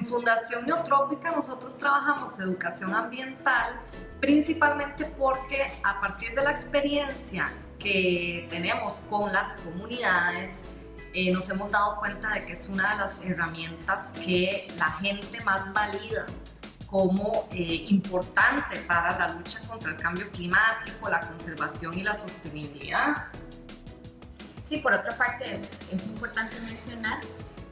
En Fundación Neotrópica nosotros trabajamos educación ambiental principalmente porque a partir de la experiencia que tenemos con las comunidades eh, nos hemos dado cuenta de que es una de las herramientas que la gente más valida como eh, importante para la lucha contra el cambio climático, la conservación y la sostenibilidad. Sí, por otra parte es, es importante mencionar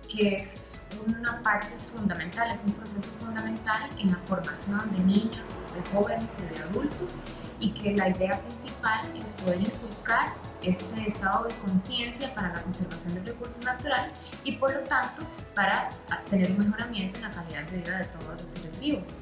que es una parte fundamental, es un proceso fundamental en la formación de niños, de jóvenes y de adultos y que la idea principal es poder inculcar este estado de conciencia para la conservación de recursos naturales y por lo tanto para tener un mejoramiento en la calidad de vida de todos los seres vivos.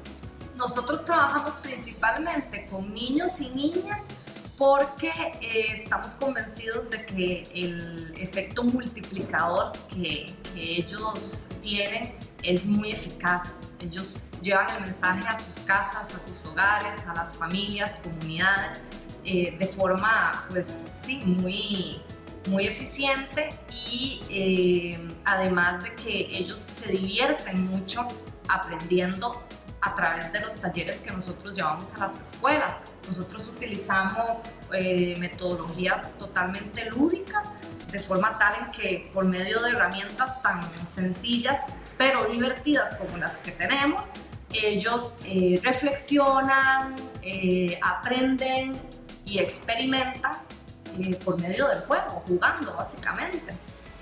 Nosotros trabajamos principalmente con niños y niñas porque eh, estamos convencidos de que el efecto multiplicador que, ellos tienen es muy eficaz. Ellos llevan el mensaje a sus casas, a sus hogares, a las familias, comunidades, eh, de forma, pues sí, muy, muy eficiente y eh, además de que ellos se divierten mucho aprendiendo a través de los talleres que nosotros llevamos a las escuelas. Nosotros utilizamos eh, metodologías totalmente lúdicas, de forma tal en que por medio de herramientas tan sencillas pero divertidas como las que tenemos, ellos eh, reflexionan, eh, aprenden y experimentan por medio del juego, jugando básicamente.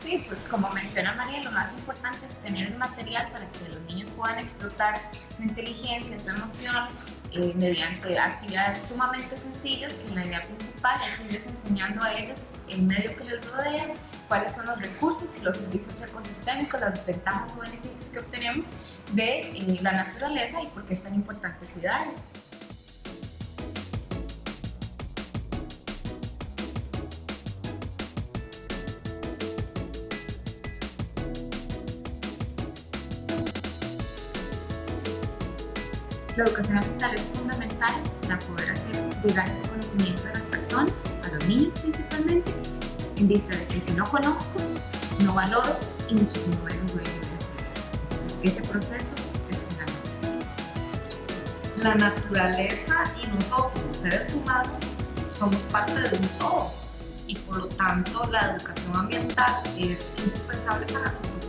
Sí, pues como menciona María, lo más importante es tener un material para que los niños puedan explotar su inteligencia, su emoción, eh, mediante actividades sumamente sencillas que la idea principal es irles enseñando a ellas el medio que les rodea, cuáles son los recursos y los servicios ecosistémicos, las ventajas o beneficios que obtenemos de eh, la naturaleza y por qué es tan importante cuidarla. La educación ambiental es fundamental para poder hacer llegar ese conocimiento a las personas, a los niños principalmente, en vista de que si no conozco, no valoro y muchísimo menos voy a llegar a Entonces, ese proceso es fundamental. La naturaleza y nosotros, seres humanos, somos parte de un todo y por lo tanto la educación ambiental es indispensable para nuestro